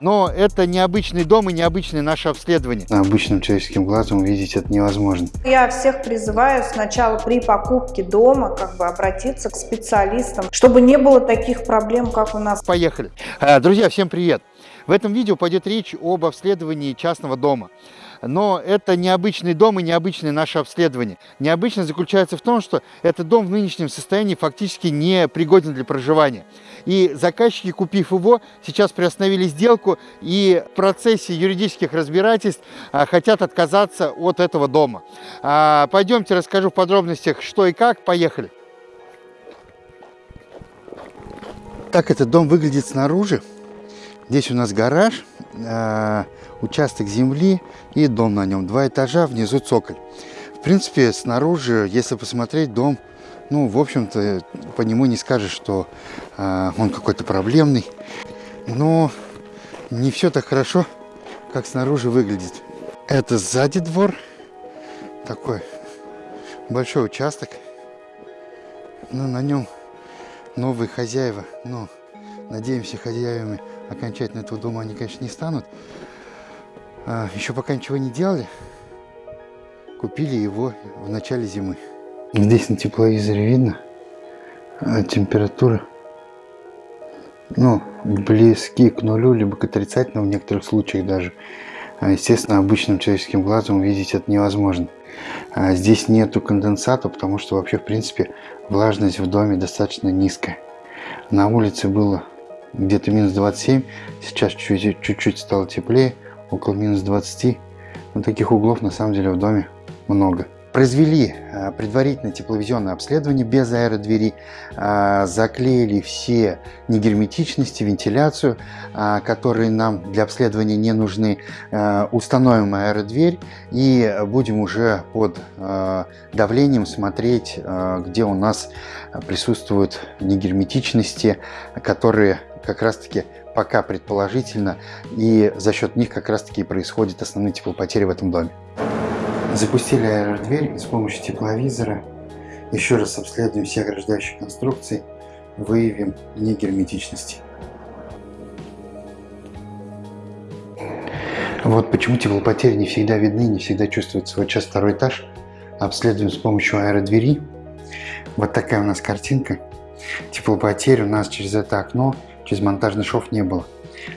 Но это необычный дом и необычное наше обследование. Обычным человеческим глазом увидеть это невозможно. Я всех призываю сначала при покупке дома как бы обратиться к специалистам, чтобы не было таких проблем, как у нас. Поехали. А, друзья, всем привет! В этом видео пойдет речь об обследовании частного дома но это необычный дом и необычное наше обследование. Необычно заключается в том, что этот дом в нынешнем состоянии фактически не пригоден для проживания. И заказчики, купив его, сейчас приостановили сделку и в процессе юридических разбирательств а, хотят отказаться от этого дома. А, пойдемте расскажу в подробностях, что и как. Поехали. Так этот дом выглядит снаружи. Здесь у нас гараж. А, участок земли и дом на нем. Два этажа, внизу цоколь. В принципе, снаружи, если посмотреть, дом, ну, в общем-то, по нему не скажешь, что э, он какой-то проблемный. Но не все так хорошо, как снаружи выглядит. Это сзади двор. Такой большой участок. Но на нем новые хозяева. Ну, надеемся, хозяевами окончательно этого дома они, конечно, не станут. А, еще пока ничего не делали. Купили его в начале зимы. Здесь на тепловизоре видно а, температура. Ну, близки к нулю, либо к отрицательному в некоторых случаях даже. А, естественно, обычным человеческим глазом увидеть это невозможно. Здесь нету конденсата, потому что вообще, в принципе, влажность в доме достаточно низкая. На улице было где-то минус 27, сейчас чуть-чуть стало теплее около минус 20. Вот таких углов на самом деле в доме много. Произвели э, предварительное тепловизионное обследование без аэродвери, э, заклеили все негерметичности, вентиляцию, э, которые нам для обследования не нужны, установим аэродверь и будем уже под давлением смотреть, где у нас присутствуют негерметичности, которые как раз таки пока предположительно, и за счет них как раз таки происходят основные теплопотери в этом доме. Запустили аэродверь с помощью тепловизора. Еще раз обследуем все ограждающие конструкции, выявим негерметичности. Вот почему теплопотери не всегда видны, не всегда чувствуются. Вот сейчас второй этаж обследуем с помощью аэродвери. Вот такая у нас картинка. Теплопотерь у нас через это окно через монтажный шов не было.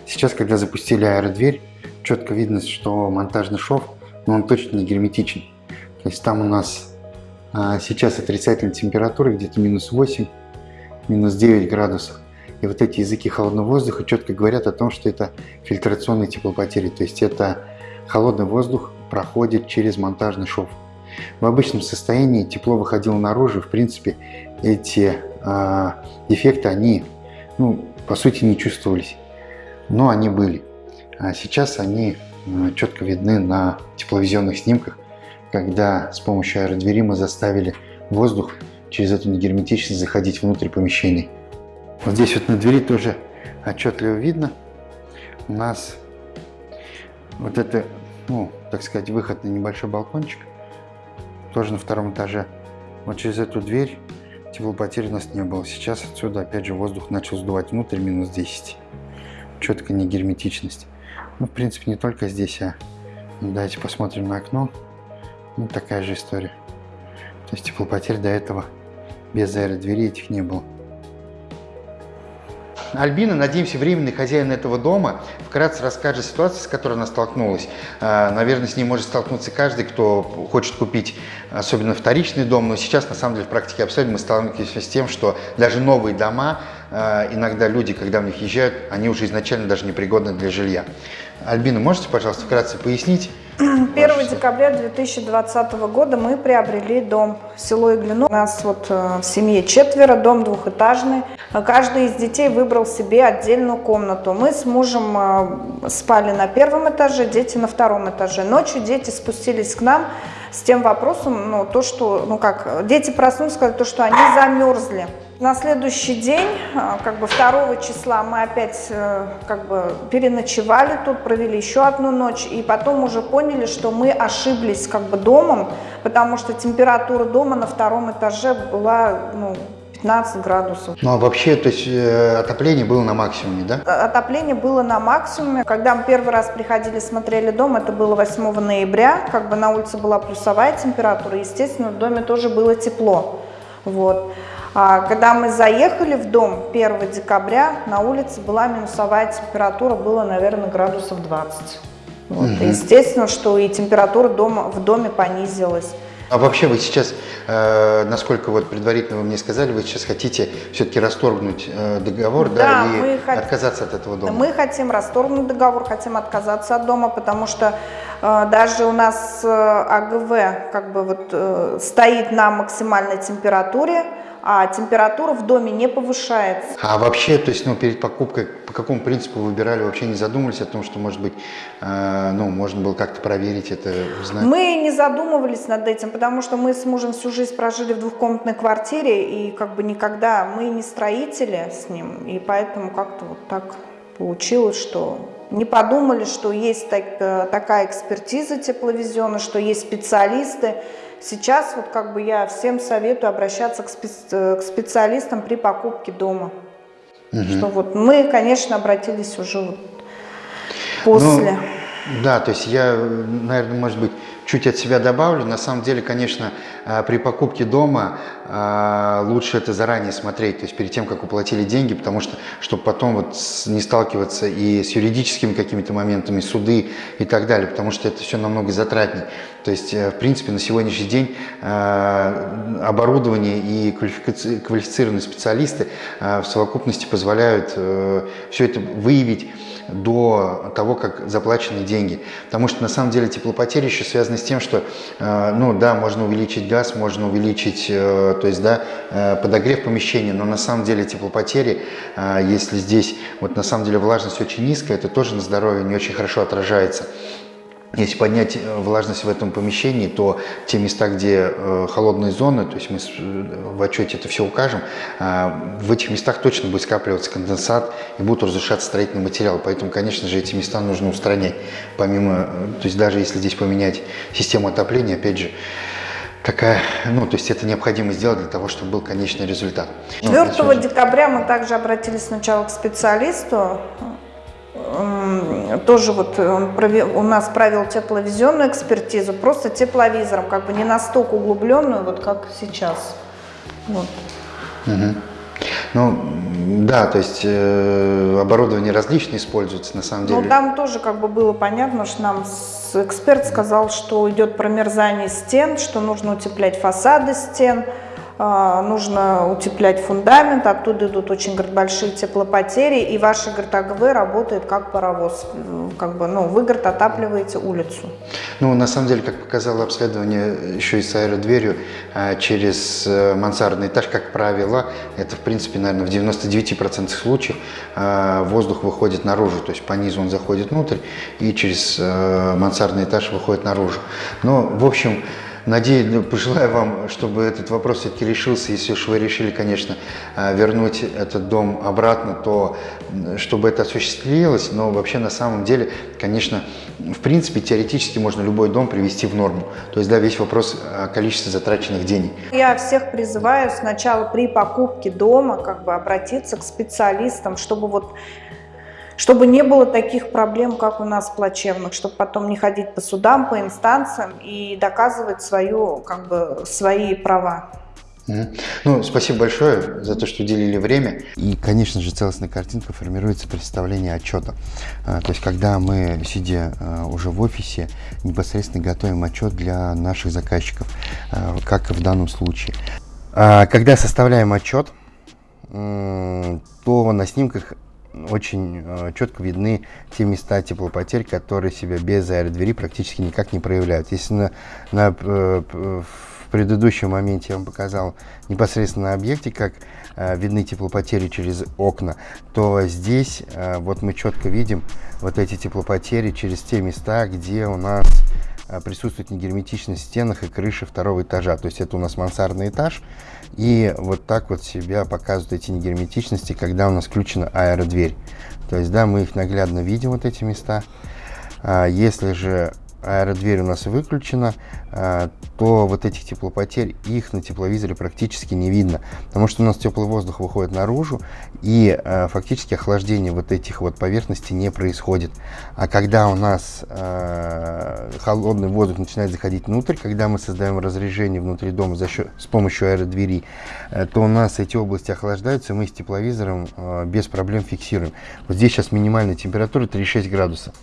Сейчас, когда запустили аэродверь, четко видно, что монтажный шов, но он точно не герметичен. То есть там у нас а, сейчас отрицательная температура, где-то минус 8, минус 9 градусов. И вот эти языки холодного воздуха четко говорят о том, что это фильтрационные теплопотери. То есть это холодный воздух проходит через монтажный шов. В обычном состоянии тепло выходило наружу. В принципе, эти э, дефекты, они ну, по сути не чувствовались, но они были. А сейчас они четко видны на тепловизионных снимках, когда с помощью аэродвери мы заставили воздух через эту негерметичность заходить внутрь помещений. Вот здесь вот на двери тоже отчетливо видно. У нас вот это, ну, так сказать, выход на небольшой балкончик, тоже на втором этаже. Вот через эту дверь Теплопотерь у нас не было. Сейчас отсюда опять же воздух начал сдувать внутрь, минус 10. Четко не герметичность. Ну, в принципе, не только здесь, а давайте посмотрим на окно. Ну, такая же история. То есть теплопотерь до этого без аэродверей этих не было. Альбина, надеемся, временный хозяин этого дома, вкратце расскажет ситуацию, с которой она столкнулась. А, наверное, с ней может столкнуться каждый, кто хочет купить, особенно вторичный дом, но сейчас, на самом деле, в практике абсолютно мы сталкиваемся с тем, что даже новые дома, а, иногда люди, когда в них езжают, они уже изначально даже непригодны для жилья. Альбина, можете, пожалуйста, вкратце пояснить? 1 декабря 2020 года мы приобрели дом село Иглино. У нас вот э, в семье четверо, дом двухэтажный. Каждый из детей выбрал себе отдельную комнату. Мы с мужем э, спали на первом этаже, дети на втором этаже. Ночью дети спустились к нам с тем вопросом, ну, то, что, ну как, дети проснулись, сказали, то, что они замерзли. На следующий день, а, как бы 2 числа, мы опять э, как бы переночевали тут, провели еще одну ночь, и потом уже поняли, что мы ошиблись как бы домом, потому что температура дома на втором этаже была ну, 10-15 градусов. Ну а вообще, то есть э, отопление было на максимуме, да? Э, отопление было на максимуме. Когда мы первый раз приходили, смотрели дом, это было 8 ноября, как бы на улице была плюсовая температура, естественно, в доме тоже было тепло. Вот. А когда мы заехали в дом 1 декабря, на улице была минусовая температура, было, наверное, градусов 20. Вот. Угу. Естественно, что и температура дома, в доме понизилась. А вообще вы сейчас, э, насколько вот предварительно вы мне сказали, вы сейчас хотите все-таки расторгнуть э, договор, да, да и хот... отказаться от этого дома? Мы хотим расторгнуть договор, хотим отказаться от дома, потому что э, даже у нас э, АГВ как бы вот э, стоит на максимальной температуре, а температура в доме не повышается. А вообще, то есть, ну, перед покупкой, по какому принципу выбирали, вообще не задумывались о том, что, может быть, э, ну, можно было как-то проверить это, узнать? Мы не задумывались над этим, потому что мы с мужем всю жизнь прожили в двухкомнатной квартире, и как бы никогда, мы не строители с ним, и поэтому как-то вот так получилось, что не подумали, что есть так, э, такая экспертиза тепловизиона, что есть специалисты, Сейчас вот как бы я всем советую обращаться к, специ к специалистам при покупке дома. Угу. Что вот мы, конечно, обратились уже вот после. Ну, да, то есть я, наверное, может быть, чуть от себя добавлю. На самом деле, конечно, э, при покупке дома э, лучше это заранее смотреть, то есть перед тем, как уплатили деньги, потому что, чтобы потом вот не сталкиваться и с юридическими какими-то моментами, суды и так далее, потому что это все намного затратнее. То есть, э, в принципе, на сегодняшний день оборудование и квалифицированные специалисты в совокупности позволяют все это выявить до того, как заплачены деньги. Потому что на самом деле теплопотери еще связаны с тем, что, э, ну да, можно увеличить газ, можно увеличить, э, то есть, да, э, подогрев помещения, но на самом деле теплопотери, если здесь, вот на самом деле влажность очень низкая, это тоже на здоровье не очень хорошо отражается. Если поднять э, влажность в этом помещении, то те места, где э, холодные зоны, то есть мы в отчете это все укажем, э, в этих местах точно будет скапливаться конденсат и будут разрушаться строительные материалы. Поэтому, конечно же, эти места нужно устранять. Помимо, то есть даже если здесь поменять систему отопления, опять же, такая, ну, то есть это необходимо сделать для того, чтобы был конечный результат. 4 ну, декабря мы также обратились сначала к специалисту, тоже вот он провел, у нас провел тепловизионную экспертизу, просто тепловизором, как бы не настолько углубленную, вот как сейчас. Вот. Угу. Ну, да, то есть э, оборудование различное используется на самом деле. Ну, там тоже как бы было понятно, что нам эксперт сказал, что идет промерзание стен, что нужно утеплять фасады стен, нужно утеплять фундамент, оттуда идут очень говорит, большие теплопотери, и ваш говорит, АГВ работает как паровоз, как бы, ну, вы говорит, отапливаете улицу. Ну, на самом деле, как показало обследование еще и с аэродверью, а, через э, мансардный этаж, как правило, это, в принципе, наверное, в 99% случаев а, воздух выходит наружу, то есть по низу он заходит внутрь, и через э, мансардный этаж выходит наружу. Но, в общем, Надеюсь, ну, пожелаю вам, чтобы этот вопрос все-таки решился. Если уж вы решили, конечно, э, вернуть этот дом обратно, то чтобы это осуществилось. Но вообще на самом деле, конечно, в принципе, теоретически можно любой дом привести в норму. То есть, да, весь вопрос о количестве затраченных денег. Я всех призываю сначала при покупке дома как бы обратиться к специалистам, чтобы вот чтобы не было таких проблем, как у нас плачевных, чтобы потом не ходить по судам, по инстанциям и доказывать свою, как бы, свои права. Ну, спасибо большое за то, что уделили время. И, конечно же, целостная картинка формируется представление отчета. А, то есть, когда мы, сидя а, уже в офисе, непосредственно готовим отчет для наших заказчиков, а, как в данном случае. Когда составляем отчет, то на снимках очень э, четко видны те места теплопотерь, которые себя без аэродвери практически никак не проявляют. Если на, на, э, в предыдущем моменте я вам показал непосредственно на объекте, как э, видны теплопотери через окна, то здесь вот мы четко видим вот эти теплопотери через те места, где у нас присутствует негерметичность в стенах и крыши второго этажа. То есть это у нас мансардный этаж, и вот так вот себя показывают эти негерметичности, когда у нас включена аэродверь. То есть, да, мы их наглядно видим, вот эти места. А если же аэродверь у нас выключена, а, то вот этих теплопотерь, их на тепловизоре практически не видно, потому что у нас теплый воздух выходит наружу, и а, фактически охлаждение вот этих вот поверхностей не происходит. А когда у нас а, холодный воздух начинает заходить внутрь, когда мы создаем разрежение внутри дома за счет, с помощью аэродверей, э, то у нас эти области охлаждаются, и мы с тепловизором без проблем фиксируем. Вот здесь сейчас минимальная температура 36 градусов.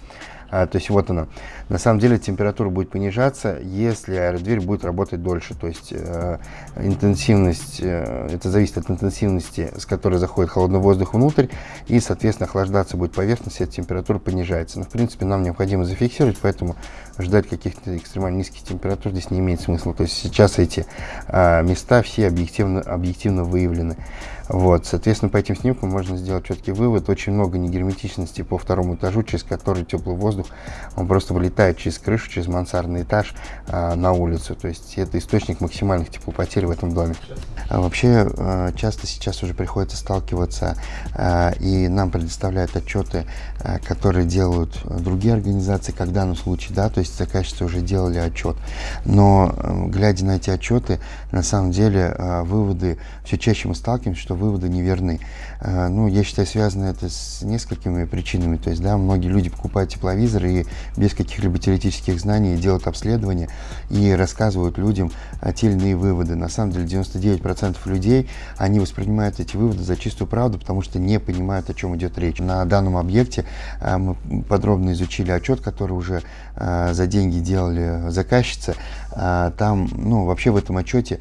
А, то есть вот она. На самом деле температура будет понижаться, если аэродверь будет работать дольше. То есть э, интенсивность, э, это зависит от интенсивности, с которой заходит холодный воздух внутрь, и, соответственно, охлаждаться будет поверхность, и температура понижается. Но, в принципе, нам необходимо зафиксировать, поэтому ждать каких-то экстремально низких температур здесь не имеет смысла. То есть сейчас эти э, места все объективно, объективно выявлены. Вот, соответственно, по этим снимкам можно сделать четкий вывод. Очень много негерметичности по второму этажу, через который теплый воздух, он просто вылетает через крышу, через мансардный этаж а, на улицу. То есть это источник максимальных теплопотерь в этом доме. А вообще, а, часто сейчас уже приходится сталкиваться, а, и нам предоставляют отчеты, а, которые делают другие организации, как в данном да, то есть заказчицы уже делали отчет. Но, а, глядя на эти отчеты, на самом деле а, выводы, все чаще мы сталкиваемся, что выводы неверны. А, ну, я считаю, связано это с несколькими причинами. То есть, да, многие люди покупают тепловизоры и без каких-либо теоретических знаний делают обследование и рассказывают людям те или иные выводы. На самом деле, 99% людей, они воспринимают эти выводы за чистую правду, потому что не понимают, о чем идет речь. На данном объекте а, мы подробно изучили отчет, который уже за деньги делали заказчицы. Там, ну, вообще в этом отчете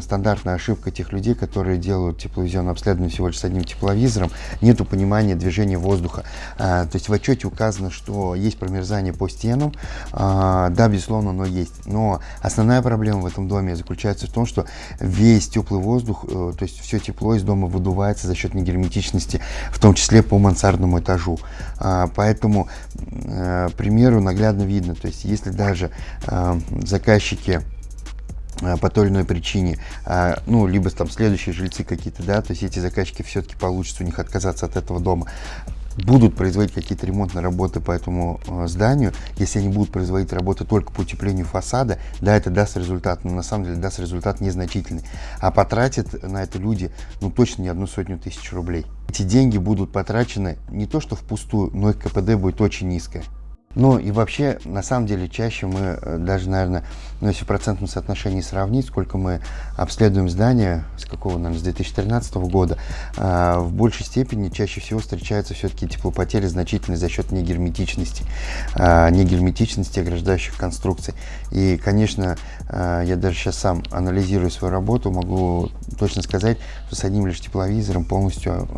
стандартная ошибка тех людей, которые делают тепловизионное обследование всего лишь с одним тепловизором, нету понимания движения воздуха. А, то есть в отчете указано, что есть промерзание по стенам, а, да, безусловно, оно есть. Но основная проблема в этом доме заключается в том, что весь теплый воздух, э, то есть все тепло из дома выдувается за счет негерметичности, в том числе по мансардному этажу. А, поэтому, э, примеру, наглядно видно, то есть если даже э, заказчики по той или иной причине, а, ну, либо там следующие жильцы какие-то, да, то есть эти заказчики все-таки получится у них отказаться от этого дома, будут производить какие-то ремонтные работы по этому э, зданию, если они будут производить работы только по утеплению фасада, да, это даст результат, но на самом деле даст результат незначительный. А потратят на это люди, ну, точно не одну сотню тысяч рублей. Эти деньги будут потрачены не то что впустую, но их КПД будет очень низкое. Ну и вообще, на самом деле, чаще мы э, даже, наверное, ну, если в процентном соотношении сравнить, сколько мы обследуем здания, с какого, наверное, с 2013 года, э, в большей степени чаще всего встречаются все-таки теплопотери значительные за счет негерметичности, э, негерметичности ограждающих конструкций. И, конечно, э, я даже сейчас сам анализирую свою работу, могу точно сказать, что с одним лишь тепловизором полностью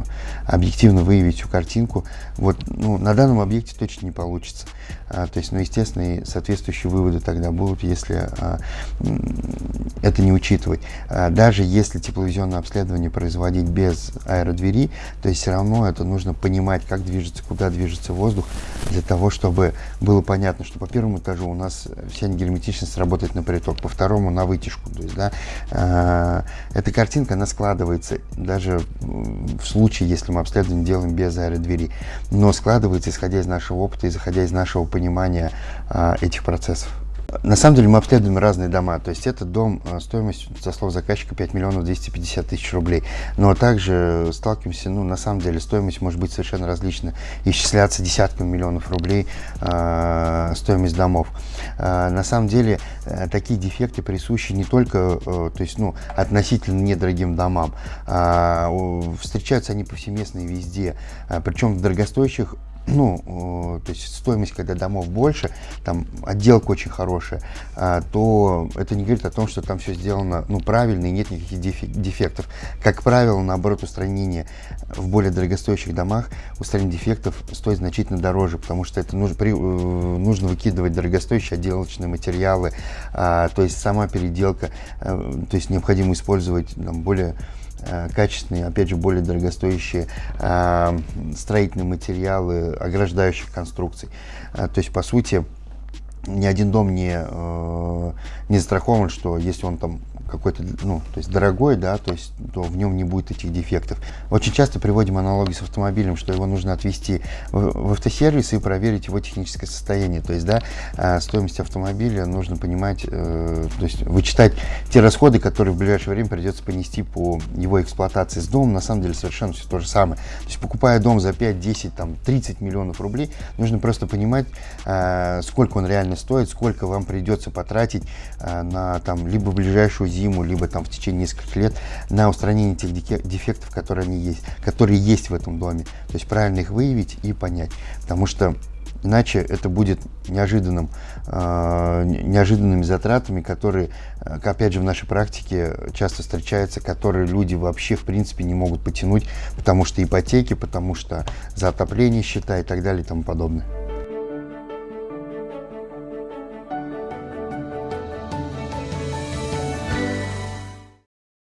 объективно выявить всю картинку. Вот, ну, на данном объекте точно не получится. А, то есть, ну, естественно, и соответствующие выводы тогда будут, если а, это не учитывать. А, даже если тепловизионное обследование производить без аэродвери, то есть все равно это нужно понимать, как движется, куда движется воздух, для того, чтобы было понятно, что по первому этажу у нас вся герметичность работает на приток, по второму на вытяжку. То есть, да, а, эта картинка, она складывается даже в случае, если мы обследование делаем без аэродвери, но складывается исходя из нашего опыта и заходя из нашего понимания этих процессов. На самом деле мы обследуем разные дома, то есть этот дом э, стоимостью, со слов заказчика, 5 миллионов 250 тысяч рублей. Но также сталкиваемся, ну на самом деле стоимость может быть совершенно различна, исчисляться десятками миллионов рублей э, стоимость домов. Э, на самом деле э, такие дефекты присущи не только, э, то есть ну относительно недорогим домам, э, встречаются они повсеместно и везде, э, причем в дорогостоящих ну, то есть стоимость, когда домов больше, там отделка очень хорошая, а, то это не говорит о том, что там все сделано ну, правильно и нет никаких дефектов. Как правило, наоборот, устранение в более дорогостоящих домах, устранение дефектов стоит значительно дороже, потому что это нужно, при, э, нужно выкидывать дорогостоящие отделочные материалы, а, то есть сама переделка, а, то есть необходимо использовать там, более Э, качественные, опять же, более дорогостоящие э, строительные материалы ограждающих конструкций. Э, то есть, по сути, ни один дом не, не застрахован, что если он там какой-то, ну, то есть дорогой, да, то есть то в нем не будет этих дефектов. Очень часто приводим аналогии с автомобилем, что его нужно отвезти в, в автосервис и проверить его техническое состояние. То есть, да, э, стоимость автомобиля нужно понимать, э, то есть вычитать те расходы, которые в ближайшее время придется понести по его эксплуатации с домом. На самом деле совершенно все то же самое. То есть покупая дом за 5, 10, там, 30 миллионов рублей, нужно просто понимать, э, сколько он реально стоит, сколько вам придется потратить э, на там либо ближайшую зиму, либо там в течение нескольких лет на устранение тех дефектов, которые они есть, которые есть в этом доме. То есть правильно их выявить и понять, потому что Иначе это будет неожиданным, э, неожиданными затратами, которые, э, опять же, в нашей практике часто встречаются, которые люди вообще, в принципе, не могут потянуть, потому что ипотеки, потому что за отопление счета и так далее и тому подобное.